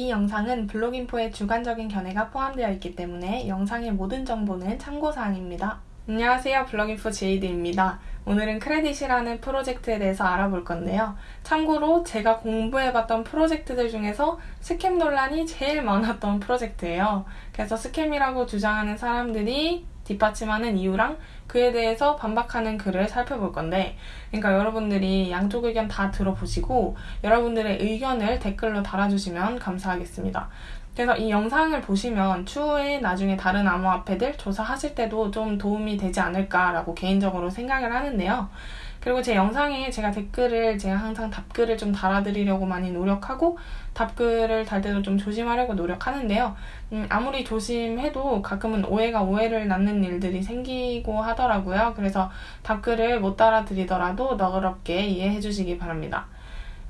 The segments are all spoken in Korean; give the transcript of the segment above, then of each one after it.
이 영상은 블로깅포의 주관적인 견해가 포함되어 있기 때문에 영상의 모든 정보는 참고사항입니다. 안녕하세요. 블로깅포 제이드입니다. 오늘은 크레딧이라는 프로젝트에 대해서 알아볼 건데요. 참고로 제가 공부해봤던 프로젝트들 중에서 scam 논란이 제일 많았던 프로젝트예요. 그래서 scam이라고 주장하는 사람들이 뒷받침하는 이유랑 그에 대해서 반박하는 글을 살펴볼 건데, 그러니까 여러분들이 양쪽 의견 다 들어보시고, 여러분들의 의견을 댓글로 달아주시면 감사하겠습니다. 그래서 이 영상을 보시면 추후에 나중에 다른 암호화폐들 조사하실 때도 좀 도움이 되지 않을까라고 개인적으로 생각을 하는데요. 그리고 제 영상에 제가 댓글을 제가 항상 답글을 좀 달아드리려고 많이 노력하고 답글을 달 때도 좀 조심하려고 노력하는데요. 음, 아무리 조심해도 가끔은 오해가 오해를 낳는 일들이 생기고 하더라고요. 그래서 답글을 못 달아드리더라도 너그럽게 이해해 주시기 바랍니다.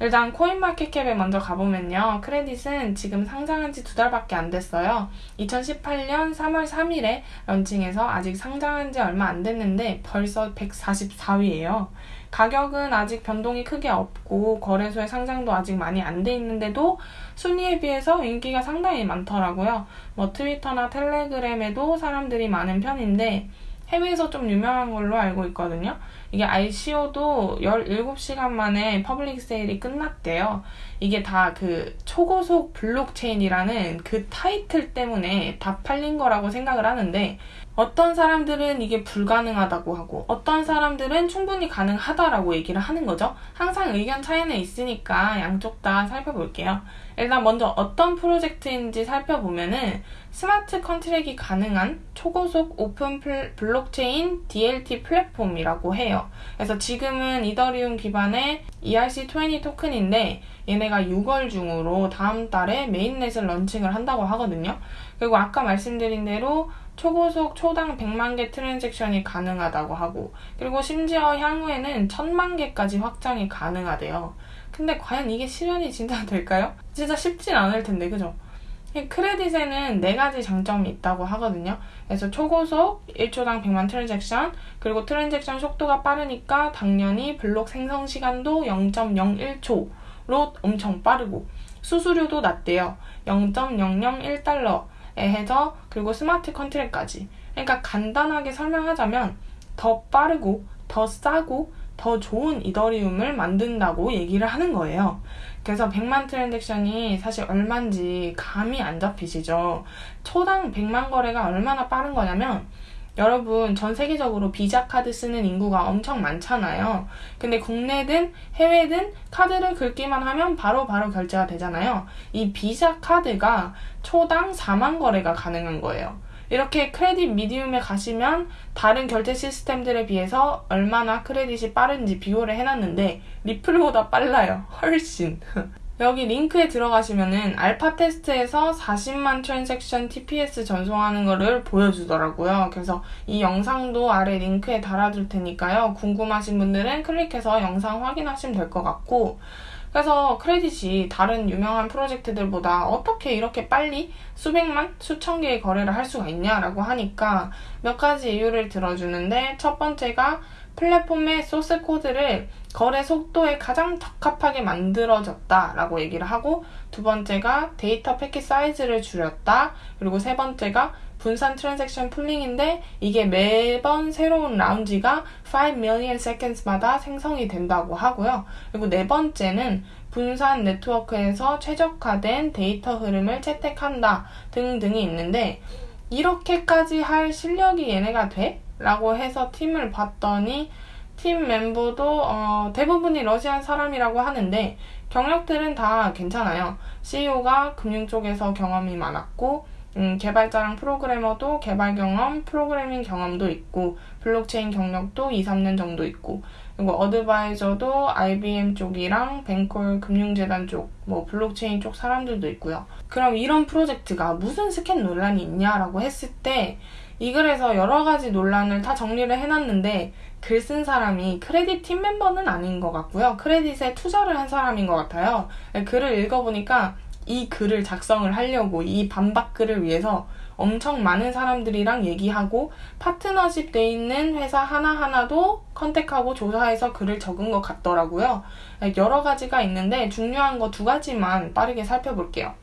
일단 코인마켓캡에 먼저 가보면요. 크레딧은 지금 상장한 지 두 달밖에 안 됐어요. 2018년 3월 3일에 런칭해서 아직 상장한 지 얼마 안 됐는데 벌써 144위예요. 가격은 아직 변동이 크게 없고 거래소의 상장도 아직 많이 안 돼 있는데도 순위에 비해서 인기가 상당히 많더라고요. 뭐 트위터나 텔레그램에도 사람들이 많은 편인데 해외에서 좀 유명한 걸로 알고 있거든요. 이게 ICO도 17시간 만에 public sale이 끝났대요. 이게 다 그 초고속 블록체인이라는 그 타이틀 때문에 다 팔린 거라고 생각을 하는데 어떤 사람들은 이게 불가능하다고 하고 어떤 사람들은 충분히 가능하다라고 얘기를 하는 거죠. 항상 의견 차이는 있으니까 양쪽 다 살펴볼게요. 일단 먼저 어떤 프로젝트인지 살펴보면은 smart contract이 가능한 초고속 오픈 블록체인 DLT 플랫폼이라고 해요. 그래서 지금은 이더리움 기반의 ERC20 토큰인데 얘네가 6월 중으로 다음 달에 mainnet을 launching을 한다고 하거든요. 그리고 아까 말씀드린 대로 초고속 초당 100만 개 transaction이 가능하다고 하고 그리고 심지어 향후에는 1000만 개까지 확장이 가능하대요. 근데 과연 이게 실현이 진짜 될까요? 진짜 쉽진 않을 텐데 그죠? 크레딧에는 네 가지 장점이 있다고 하거든요. 그래서 초고속 1초당 100만 transaction, 그리고 transaction 속도가 빠르니까 당연히 블록 생성 시간도 0.01초 로 엄청 빠르고 수수료도 낮대요. 0.001달러래 해서 그리고 smart contract까지. 그러니까 간단하게 설명하자면 더 빠르고 더 싸고 더 좋은 이더리움을 만든다고 얘기를 하는 거예요. 그래서 100만 트랜잭션이 사실 얼만지 감이 안 잡히시죠. 초당 100만 거래가 얼마나 빠른 거냐면 여러분 전 세계적으로 비자 카드 쓰는 인구가 엄청 많잖아요. 근데 국내든 해외든 카드를 긁기만 하면 바로바로 바로 결제가 되잖아요. 이 비자 카드가 초당 4만 거래가 가능한 거예요. 이렇게 크레딧 Medium에 가시면 다른 결제 시스템들에 비해서 얼마나 크레딧이 빠른지 비교를 해놨는데 리플보다 빨라요. 훨씬. 여기 링크에 들어가시면은 알파 테스트에서 40만 transaction TPS 전송하는 거를 보여주더라고요. 그래서 이 영상도 아래 링크에 달아둘 테니까요. 궁금하신 분들은 클릭해서 영상 확인하시면 될 것 같고 그래서 크레딧이 다른 유명한 프로젝트들보다 어떻게 이렇게 빨리 수백만, 수천 개의 거래를 할 수가 있냐라고 하니까 몇 가지 이유를 들어주는데 첫 번째가 플랫폼의 소스 코드를 거래 속도에 가장 적합하게 만들어졌다라고 얘기를 하고 두 번째가 데이터 패킷 사이즈를 줄였다 그리고 세 번째가 분산 transaction pooling인데 이게 매번 새로운 라운드가 5 milliseconds마다 생성이 된다고 하고요. 그리고 네 번째는 분산 네트워크에서 최적화된 데이터 흐름을 채택한다 등등이 있는데 이렇게까지 할 실력이 얘네가 돼? 라고 해서 팀을 봤더니 팀 멤버도 어, 대부분이 Russian 사람이라고 하는데 경력들은 다 괜찮아요. CEO가 금융 쪽에서 경험이 많았고 음, 개발자랑 프로그래머도 개발 경험, 프로그래밍 경험도 있고, 블록체인 경력도 2, 3년 정도 있고, 그리고 advisor도 IBM 쪽이랑 뱅콜 금융재단 쪽, 뭐 블록체인 쪽 사람들도 있고요. 그럼 이런 프로젝트가 무슨 scam 논란이 있냐라고 했을 때, 이 글에서 여러 가지 논란을 다 정리를 해놨는데, 글 쓴 사람이 크레딧 팀 멤버는 아닌 것 같고요. 크레딧에 투자를 한 사람인 것 같아요. 글을 읽어보니까 이 글을 작성을 하려고 이 반박 글을 위해서 엄청 많은 사람들이랑 얘기하고 파트너십 돼 있는 회사 하나하나도 컨택하고 조사해서 글을 적은 것 같더라고요. 여러 가지가 있는데 중요한 거 두 가지만 빠르게 살펴볼게요.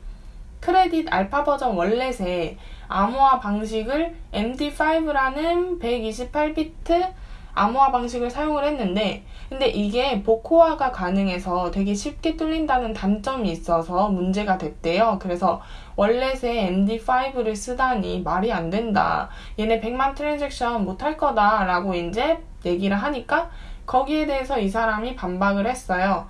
크레딧 알파 버전 월렛에 암호화 방식을 MD5라는 128비트 암호화 방식을 사용을 했는데 근데 이게 복호화가 가능해서 되게 쉽게 뚫린다는 단점이 있어서 문제가 됐대요. 그래서 월렛에 MD5를 쓰다니 말이 안 된다. 얘네 100만 트랜잭션 못 할 거다 라고 이제 얘기를 하니까 거기에 대해서 이 사람이 반박을 했어요.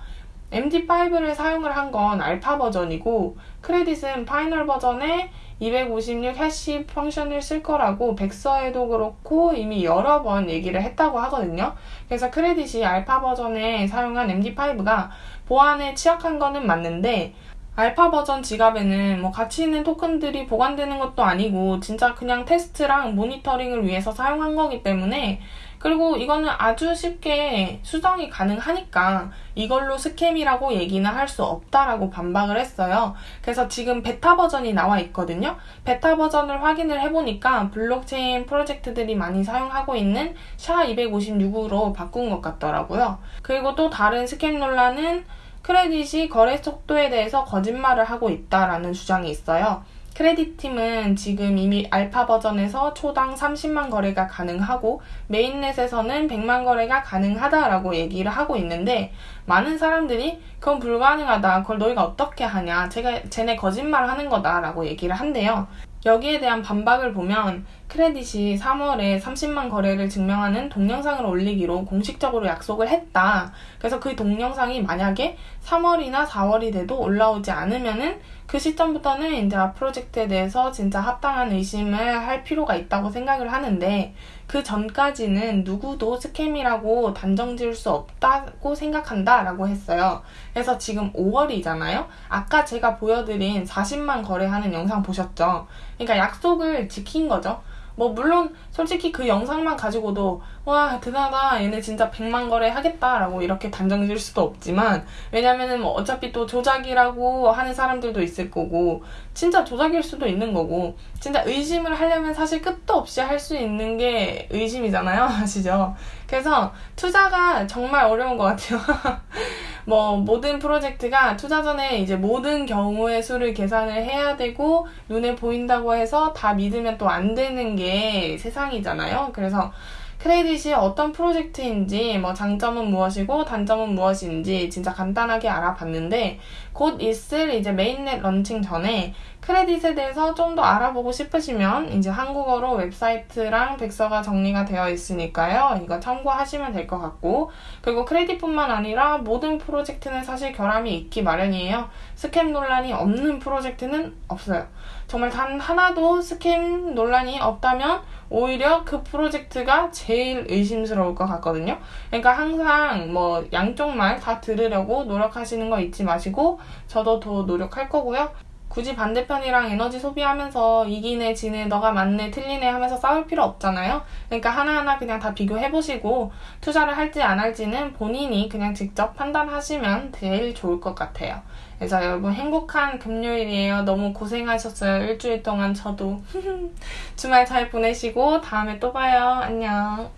MD5를 사용을 한 건 알파 버전이고 크레딧은 final 버전에 256 hash function을 쓸 거라고 백서에도 그렇고 이미 여러 번 얘기를 했다고 하거든요. 그래서 크레딧이 알파 버전에 사용한 MD5가 보안에 취약한 거는 맞는데 알파 버전 지갑에는 뭐 가치 있는 토큰들이 보관되는 것도 아니고 진짜 그냥 테스트랑 모니터링을 위해서 사용한 거기 때문에 그리고 이거는 아주 쉽게 수정이 가능하니까 이걸로 scam이라고 얘기는 할 수 없다라고 반박을 했어요. 그래서 지금 베타 버전이 나와 있거든요. 베타 버전을 확인을 해보니까 블록체인 프로젝트들이 많이 사용하고 있는 SHA-256으로 바꾼 것 같더라고요. 그리고 또 다른 scam 논란은 크레딧이 거래 속도에 대해서 거짓말을 하고 있다라는 주장이 있어요. 크레딧 팀은 지금 이미 알파 버전에서 초당 30만 거래가 가능하고 mainnet에서는 100만 거래가 가능하다라고 얘기를 하고 있는데 많은 사람들이 그건 불가능하다. 그걸 너희가 어떻게 하냐. 제가 쟤네 거짓말 하는 거다라고 얘기를 한대요. 여기에 대한 반박을 보면 크레딧이 3월에 30만 거래를 증명하는 동영상을 올리기로 공식적으로 약속을 했다. 그래서 그 동영상이 만약에 3월이나 4월이 돼도 올라오지 않으면은 그 시점부터는 이제 아 프로젝트에 대해서 진짜 합당한 의심을 할 필요가 있다고 생각을 하는데 그 전까지는 누구도 스캠이라고 단정 지을 수 없다고 생각한다 라고 했어요. 그래서 지금 5월이잖아요? 아까 제가 보여드린 40만 거래하는 영상 보셨죠? 그러니까 약속을 지킨 거죠. 뭐 물론 솔직히 그 영상만 가지고도 와 대단하다. 얘네 진짜 100만 거래 하겠다라고 이렇게 단정 지을 수도 없지만 왜냐면은 뭐 어차피 또 조작이라고 하는 사람들도 있을 거고 진짜 조작일 수도 있는 거고 진짜 의심을 하려면 사실 끝도 없이 할 수 있는 게 의심이잖아요. 아시죠? 그래서 투자가 정말 어려운 것 같아요 뭐 모든 프로젝트가 투자 전에 이제 모든 경우의 수를 계산을 해야 되고 눈에 보인다고 해서 다 믿으면 또 안 되는 게 세상이잖아요. 그래서 크레딧이 어떤 프로젝트인지 뭐 장점은 무엇이고 단점은 무엇인지 진짜 간단하게 알아봤는데 곧 있을 이제 mainnet launching 전에 크레딧에 대해서 좀 더 알아보고 싶으시면 이제 한국어로 웹사이트랑 백서가 정리가 되어 있으니까요. 이거 참고하시면 될 것 같고 그리고 크레딧뿐만 아니라 모든 프로젝트는 사실 결함이 있기 마련이에요. 스캠 논란이 없는 프로젝트는 없어요. 정말 단 하나도 스캠 논란이 없다면 오히려 그 프로젝트가 제일 의심스러울 것 같거든요. 그러니까 항상 뭐 양쪽 말 다 들으려고 노력하시는 거 잊지 마시고 저도 더 노력할 거고요. 굳이 반대편이랑 에너지 소비하면서 이기네, 지네, 너가 맞네, 틀리네 하면서 싸울 필요 없잖아요. 그러니까 하나하나 그냥 다 비교해보시고 투자를 할지 안 할지는 본인이 그냥 직접 판단하시면 제일 좋을 것 같아요. 그래서 여러분 행복한 금요일이에요. 너무 고생하셨어요. 일주일 동안 저도. 주말 잘 보내시고 다음에 또 봐요. 안녕.